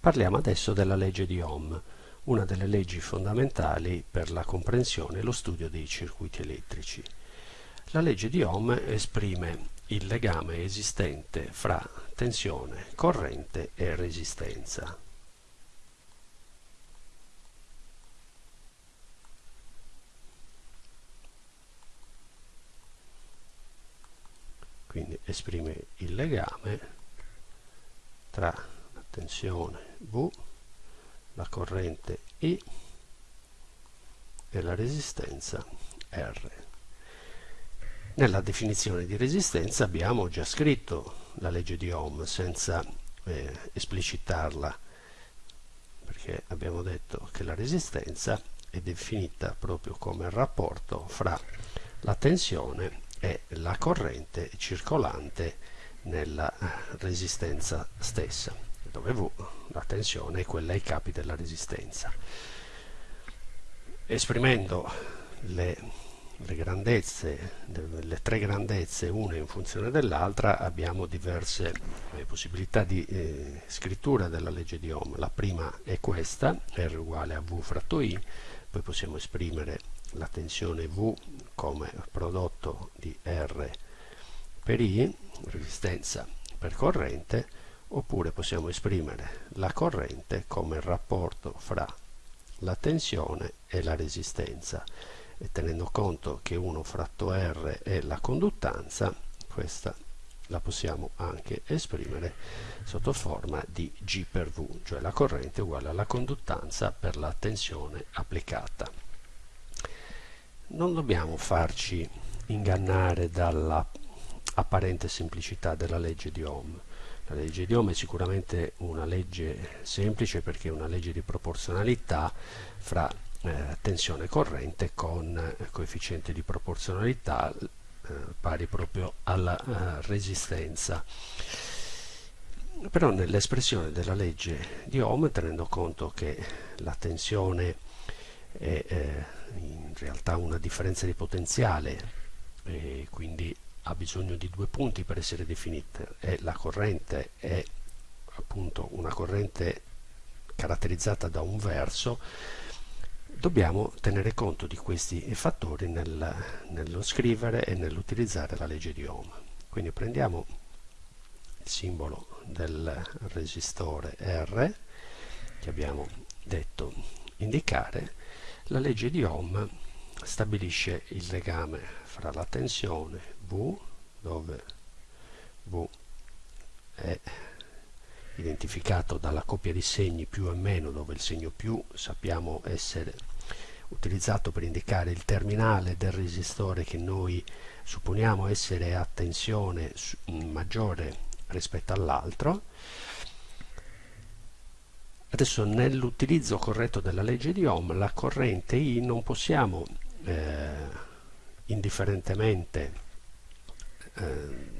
Parliamo adesso della legge di Ohm, una delle leggi fondamentali per la comprensione e lo studio dei circuiti elettrici. La legge di Ohm esprime il legame esistente fra tensione, corrente e resistenza. Quindi esprime il legame tra la tensione V, la corrente I e la resistenza R. Nella definizione di resistenza abbiamo già scritto la legge di Ohm senza eh, esplicitarla perché abbiamo detto che la resistenza è definita proprio come il rapporto fra la tensione e la corrente circolante nella resistenza stessa dove V la tensione è quella ai capi della resistenza esprimendo le le grandezze, le tre grandezze una in funzione dell'altra abbiamo diverse eh, possibilità di eh, scrittura della legge di Ohm. La prima è questa, R uguale a V fratto I, poi possiamo esprimere la tensione V come prodotto di R per I, resistenza per corrente, oppure possiamo esprimere la corrente come il rapporto fra la tensione e la resistenza e tenendo conto che 1 fratto R è la conduttanza, questa la possiamo anche esprimere sotto forma di G per V, cioè la corrente uguale alla conduttanza per la tensione applicata. Non dobbiamo farci ingannare dalla apparente semplicità della legge di Ohm. La legge di Ohm è sicuramente una legge semplice perché è una legge di proporzionalità fra eh, tensione corrente con eh, coefficiente di proporzionalità eh, pari proprio alla eh, resistenza. Però nell'espressione della legge di Ohm tenendo conto che la tensione è eh, in realtà una differenza di potenziale e quindi ha bisogno di due punti per essere definita e la corrente è appunto una corrente caratterizzata da un verso. Dobbiamo tenere conto di questi fattori nel, nello scrivere e nell'utilizzare la legge di Ohm. Quindi prendiamo il simbolo del resistore R che abbiamo detto indicare, la legge di Ohm stabilisce il legame fra la tensione V, dove V è identificato dalla coppia di segni più e meno dove il segno più sappiamo essere utilizzato per indicare il terminale del resistore che noi supponiamo essere a tensione maggiore rispetto all'altro. Adesso nell'utilizzo corretto della legge di Ohm la corrente I non possiamo eh, indifferentemente eh,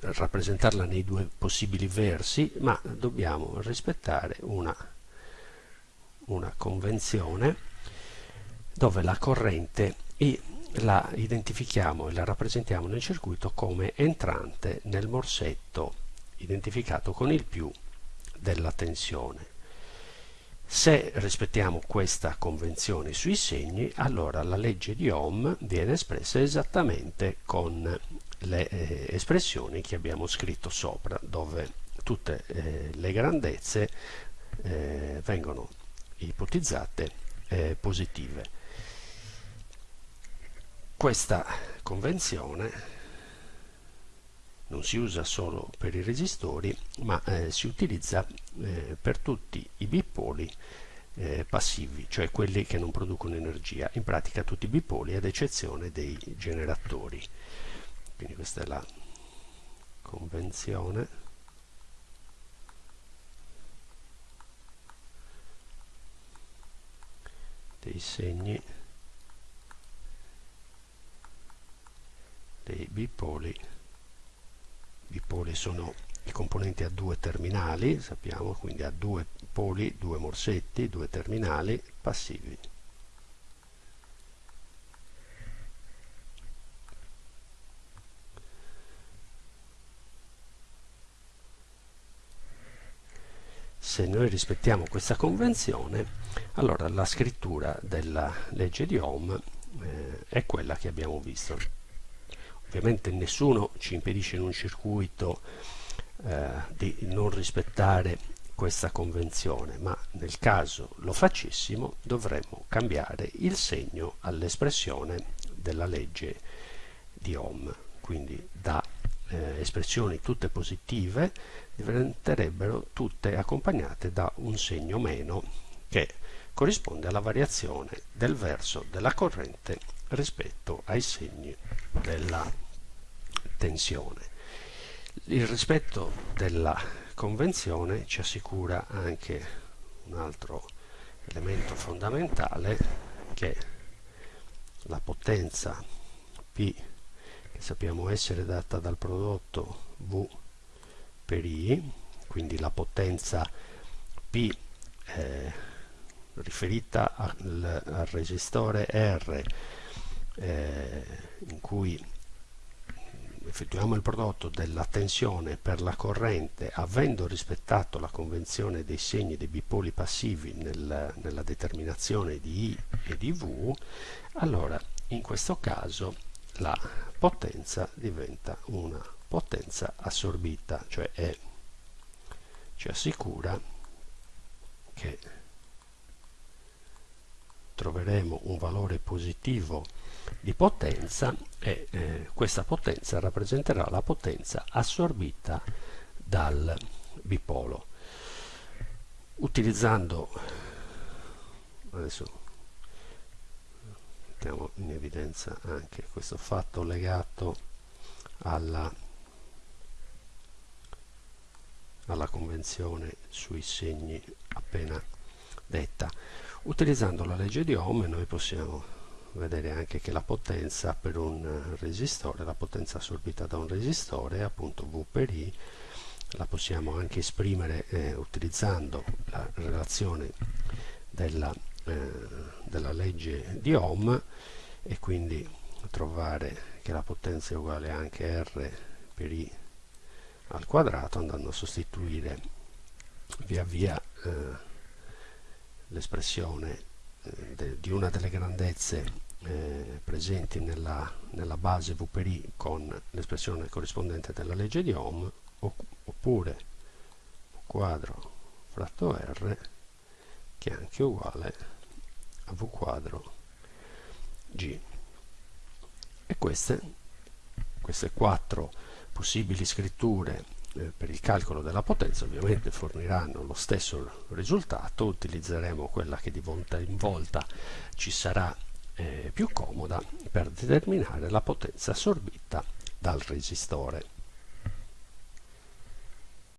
rappresentarla nei due possibili versi, ma dobbiamo rispettare una, una convenzione dove la corrente la identifichiamo e la rappresentiamo nel circuito come entrante nel morsetto identificato con il più della tensione. Se rispettiamo questa convenzione sui segni, allora la legge di Ohm viene espressa esattamente con le eh, espressioni che abbiamo scritto sopra dove tutte eh, le grandezze eh, vengono ipotizzate eh, positive. Questa convenzione non si usa solo per i resistori ma eh, si utilizza eh, per tutti i bipoli eh, passivi, cioè quelli che non producono energia, in pratica tutti i bipoli ad eccezione dei generatori. Quindi questa è la convenzione. Dei segni dei bipoli. Bipoli sono i componenti a due terminali sappiamo quindi a due poli due morsetti due terminali passivi. Se noi rispettiamo questa convenzione allora la scrittura della legge di Ohm eh, è quella che abbiamo visto. Ovviamente nessuno ci impedisce in un circuito eh, di non rispettare questa convenzione ma nel caso lo facessimo dovremmo cambiare il segno all'espressione della legge di Ohm quindi da eh, espressioni tutte positive diventerebbero tutte accompagnate da un segno meno che corrisponde alla variazione del verso della corrente rispetto ai segni della tensione. Il rispetto della convenzione ci assicura anche un altro elemento fondamentale che la potenza P che sappiamo essere data dal prodotto V per I, quindi la potenza P eh, riferita al, al, resistore R eh, in cui effettuiamo il prodotto della tensione per la corrente avendo rispettato la convenzione dei segni dei bipoli passivi nel, nella determinazione di I e di V allora in questo caso la potenza diventa una potenza assorbita, cioè è, ci assicura che troveremo un valore positivo di potenza e eh, questa potenza rappresenterà la potenza assorbita dal bipolo. Utilizzando adesso mettiamo in evidenza anche questo fatto legato alla, alla convenzione sui segni appena detta utilizzando la legge di Ohm noi possiamo vedere anche che la potenza per un resistore la potenza assorbita da un resistore appunto V per I la possiamo anche esprimere eh, utilizzando la relazione della eh, della legge di Ohm e quindi trovare che la potenza è uguale anche R per I al quadrato andando a sostituire via via eh, l'espressione eh, di una delle grandezze eh, presenti nella, nella, base V per I con l'espressione corrispondente della legge di Ohm oppure quadro fratto R che è anche uguale a V quadro G. E queste, queste quattro possibili scritture eh, per il calcolo della potenza ovviamente forniranno lo stesso risultato utilizzeremo quella che di volta in volta ci sarà eh, più comoda per determinare la potenza assorbita dal resistore